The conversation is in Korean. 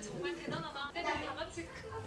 정말 대단하다. 근데 다 같이 큰거